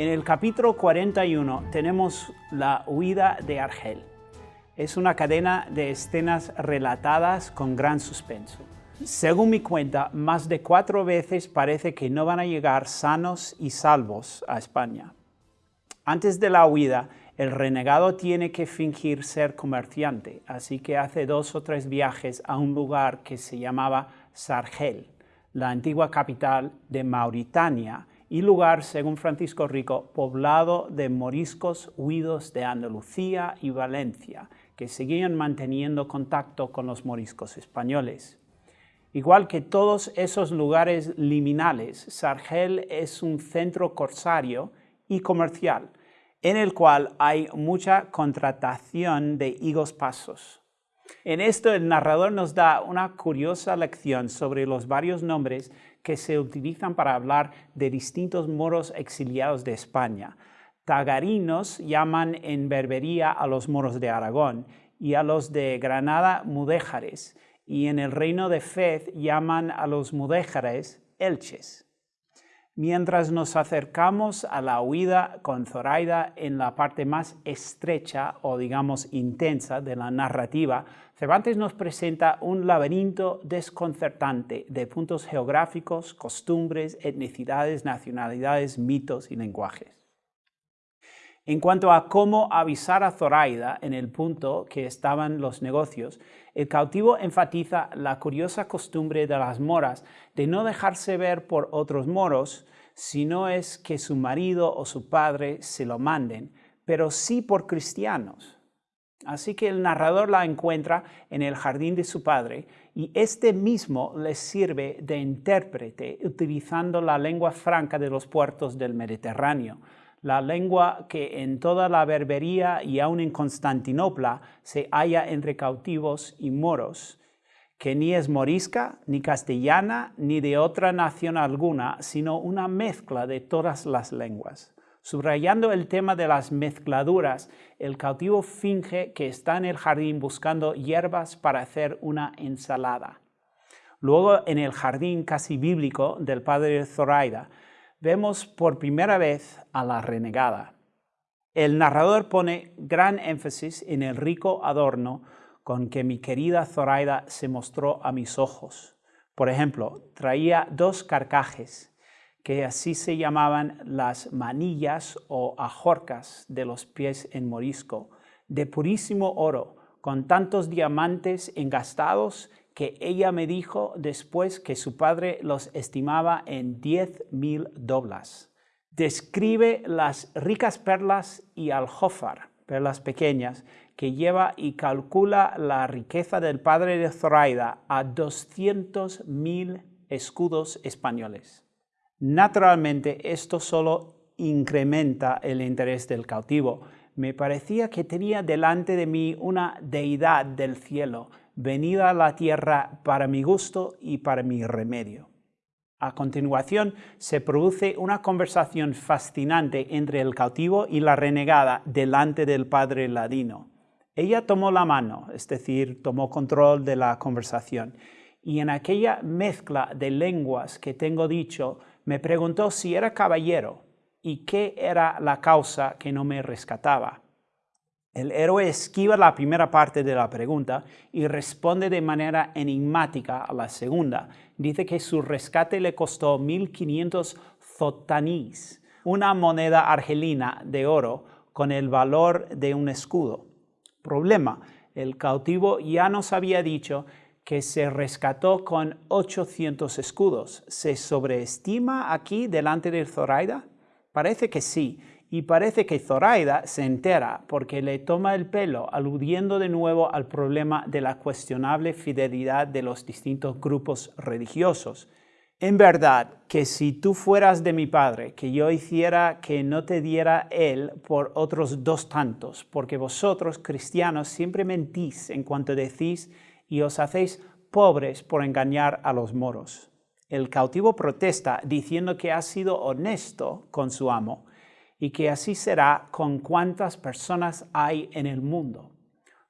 En el capítulo 41 tenemos la huida de Argel. Es una cadena de escenas relatadas con gran suspenso. Según mi cuenta, más de cuatro veces parece que no van a llegar sanos y salvos a España. Antes de la huida, el renegado tiene que fingir ser comerciante, así que hace dos o tres viajes a un lugar que se llamaba Sargel, la antigua capital de Mauritania, y lugar, según Francisco Rico, poblado de moriscos huidos de Andalucía y Valencia, que seguían manteniendo contacto con los moriscos españoles. Igual que todos esos lugares liminales, Sargel es un centro corsario y comercial, en el cual hay mucha contratación de higos pasos. En esto el narrador nos da una curiosa lección sobre los varios nombres que se utilizan para hablar de distintos moros exiliados de España. Tagarinos llaman en Berbería a los moros de Aragón y a los de Granada mudéjares, y en el reino de Fez llaman a los mudéjares elches. Mientras nos acercamos a la huida con Zoraida en la parte más estrecha o digamos intensa de la narrativa, Cervantes nos presenta un laberinto desconcertante de puntos geográficos, costumbres, etnicidades, nacionalidades, mitos y lenguajes. En cuanto a cómo avisar a Zoraida en el punto que estaban los negocios, el cautivo enfatiza la curiosa costumbre de las moras de no dejarse ver por otros moros, si no es que su marido o su padre se lo manden, pero sí por cristianos. Así que el narrador la encuentra en el jardín de su padre y este mismo le sirve de intérprete utilizando la lengua franca de los puertos del Mediterráneo, la lengua que en toda la Berbería y aún en Constantinopla se halla entre cautivos y moros, que ni es morisca, ni castellana, ni de otra nación alguna, sino una mezcla de todas las lenguas. Subrayando el tema de las mezcladuras, el cautivo finge que está en el jardín buscando hierbas para hacer una ensalada. Luego, en el jardín casi bíblico del padre Zoraida, vemos por primera vez a la renegada. El narrador pone gran énfasis en el rico adorno con que mi querida Zoraida se mostró a mis ojos. Por ejemplo, traía dos carcajes, que así se llamaban las manillas o ajorcas de los pies en morisco, de purísimo oro, con tantos diamantes engastados que ella me dijo después que su padre los estimaba en diez mil doblas. Describe las ricas perlas y aljófar, perlas pequeñas, que lleva y calcula la riqueza del padre de Zoraida a doscientos mil escudos españoles. Naturalmente, esto solo incrementa el interés del cautivo. Me parecía que tenía delante de mí una deidad del cielo, venida a la tierra para mi gusto y para mi remedio. A continuación, se produce una conversación fascinante entre el cautivo y la renegada delante del padre ladino. Ella tomó la mano, es decir, tomó control de la conversación, y en aquella mezcla de lenguas que tengo dicho, me preguntó si era caballero y qué era la causa que no me rescataba. El héroe esquiva la primera parte de la pregunta y responde de manera enigmática a la segunda. Dice que su rescate le costó 1.500 zotanís, una moneda argelina de oro con el valor de un escudo. Problema, el cautivo ya nos había dicho que se rescató con 800 escudos. ¿Se sobreestima aquí delante de Zoraida? Parece que sí, y parece que Zoraida se entera porque le toma el pelo, aludiendo de nuevo al problema de la cuestionable fidelidad de los distintos grupos religiosos. En verdad, que si tú fueras de mi padre, que yo hiciera que no te diera él por otros dos tantos, porque vosotros, cristianos, siempre mentís en cuanto decís y os hacéis pobres por engañar a los moros. El cautivo protesta diciendo que ha sido honesto con su amo y que así será con cuantas personas hay en el mundo.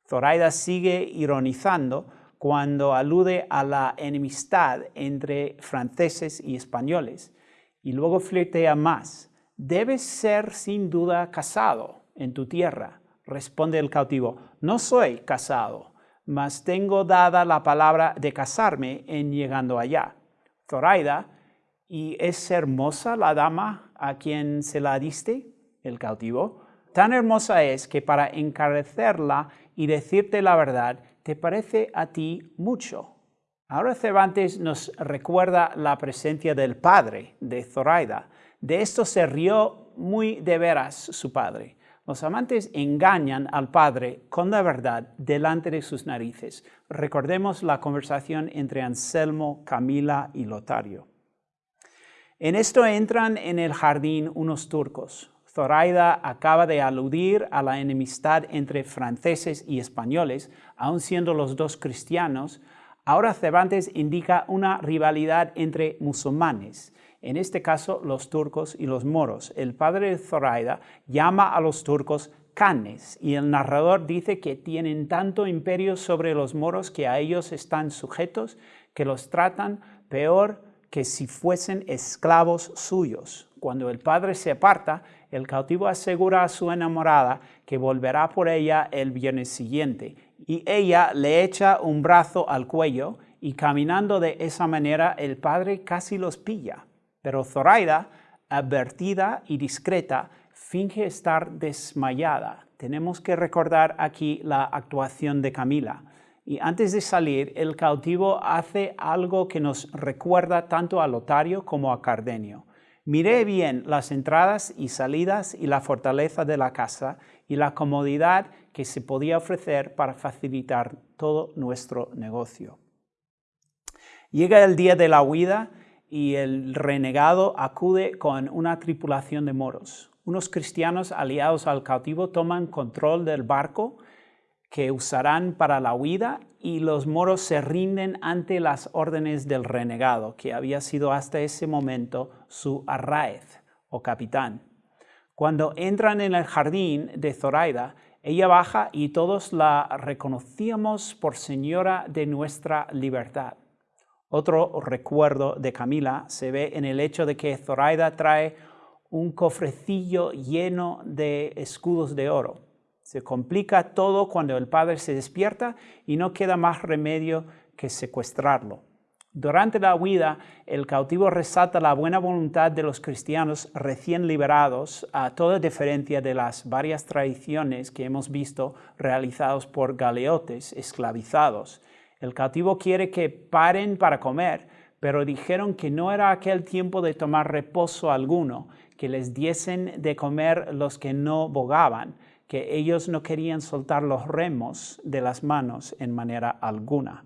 Zoraida sigue ironizando cuando alude a la enemistad entre franceses y españoles y luego flirtea más. debes ser sin duda casado en tu tierra. Responde el cautivo, no soy casado, mas tengo dada la palabra de casarme en llegando allá. Zoraida, ¿y es hermosa la dama a quien se la diste? El cautivo, tan hermosa es que para encarecerla y decirte la verdad, te parece a ti mucho. Ahora Cervantes nos recuerda la presencia del padre de Zoraida. De esto se rió muy de veras su padre. Los amantes engañan al padre con la verdad delante de sus narices. Recordemos la conversación entre Anselmo, Camila y Lotario. En esto entran en el jardín unos turcos. Zoraida acaba de aludir a la enemistad entre franceses y españoles, aun siendo los dos cristianos, Ahora Cervantes indica una rivalidad entre musulmanes, en este caso los turcos y los moros. El padre de Zoraida llama a los turcos canes y el narrador dice que tienen tanto imperio sobre los moros que a ellos están sujetos que los tratan peor que si fuesen esclavos suyos. Cuando el padre se aparta, el cautivo asegura a su enamorada que volverá por ella el viernes siguiente y ella le echa un brazo al cuello y caminando de esa manera el padre casi los pilla. Pero Zoraida, advertida y discreta, finge estar desmayada. Tenemos que recordar aquí la actuación de Camila. Y antes de salir, el cautivo hace algo que nos recuerda tanto a Lotario como a Cardenio. Miré bien las entradas y salidas y la fortaleza de la casa y la comodidad que se podía ofrecer para facilitar todo nuestro negocio. Llega el día de la huida y el renegado acude con una tripulación de moros. Unos cristianos aliados al cautivo toman control del barco que usarán para la huida y los moros se rinden ante las órdenes del renegado, que había sido hasta ese momento su arraez o capitán. Cuando entran en el jardín de Zoraida, ella baja y todos la reconocíamos por señora de nuestra libertad. Otro recuerdo de Camila se ve en el hecho de que Zoraida trae un cofrecillo lleno de escudos de oro. Se complica todo cuando el padre se despierta y no queda más remedio que secuestrarlo. Durante la huida, el cautivo resalta la buena voluntad de los cristianos recién liberados a toda diferencia de las varias tradiciones que hemos visto realizados por galeotes esclavizados. El cautivo quiere que paren para comer, pero dijeron que no era aquel tiempo de tomar reposo alguno, que les diesen de comer los que no bogaban, que ellos no querían soltar los remos de las manos en manera alguna.